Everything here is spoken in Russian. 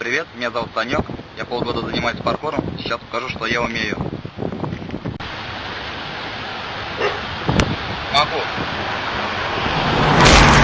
Привет, меня зовут Санек, я полгода занимаюсь паркуром, сейчас покажу, что я умею. Могу.